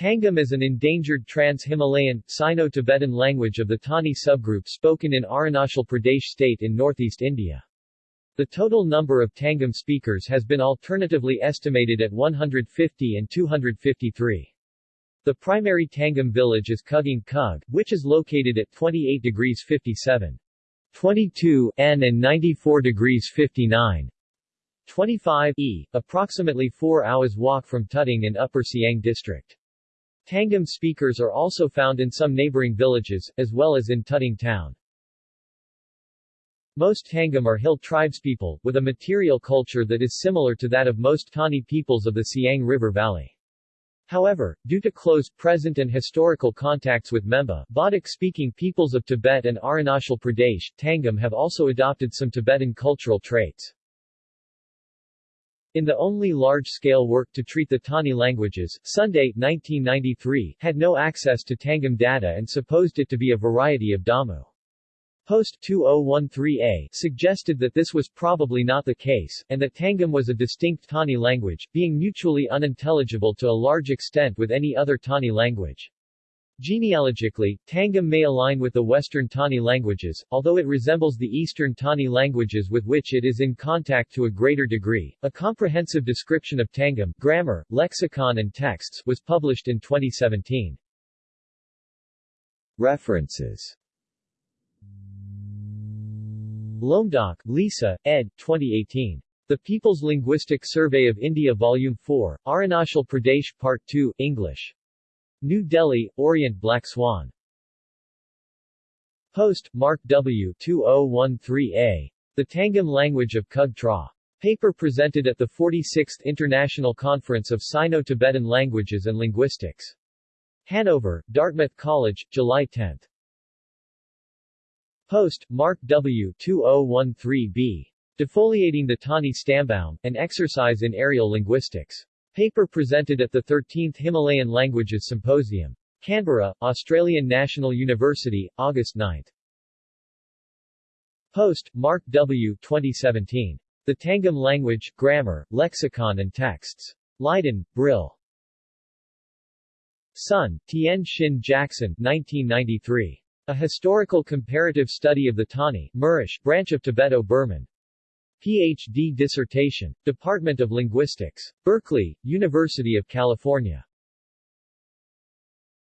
Tangam is an endangered trans-Himalayan, Sino-Tibetan language of the Tani subgroup spoken in Arunachal Pradesh state in northeast India. The total number of Tangam speakers has been alternatively estimated at 150 and 253. The primary Tangam village is Kuging Kug, which is located at 28 degrees 57. 22 N and 94 degrees 59. 25 E, approximately 4 hours walk from Tuting in Upper Siang district. Tangam speakers are also found in some neighboring villages, as well as in Tuting town. Most Tangam are hill tribespeople, with a material culture that is similar to that of most Tani peoples of the Siang River Valley. However, due to close present and historical contacts with Memba, Bodic-speaking peoples of Tibet and Arunachal Pradesh, Tangam have also adopted some Tibetan cultural traits. In the only large-scale work to treat the Tani languages, Sunday 1993 had no access to Tangam data and supposed it to be a variety of Damu. Post 2013a suggested that this was probably not the case, and that Tangam was a distinct Tani language, being mutually unintelligible to a large extent with any other Tani language. Genealogically, Tangam may align with the Western Tani languages, although it resembles the Eastern Tani languages with which it is in contact to a greater degree. A comprehensive description of Tangam, grammar, lexicon and texts, was published in 2017. References Lomdak, Lisa, ed. 2018. The People's Linguistic Survey of India Volume 4, Arunachal Pradesh Part 2, English. New Delhi, Orient Black Swan. Post, Mark W. 2013a. The Tangam Language of Kug Tra. Paper presented at the 46th International Conference of Sino-Tibetan Languages and Linguistics. Hanover, Dartmouth College, July 10. Post, Mark W. 2013b. Defoliating the Tani Stammbaum, an exercise in aerial linguistics. Paper presented at the 13th Himalayan Languages Symposium. Canberra, Australian National University, August 9. Post, Mark W. 2017. The Tangam Language, Grammar, Lexicon and Texts. Leiden, Brill. Sun, Tien Shin Jackson, 1993. A Historical Comparative Study of the Tani, Mirish, branch of Tibeto-Burman. Ph.D. dissertation. Department of Linguistics. Berkeley, University of California.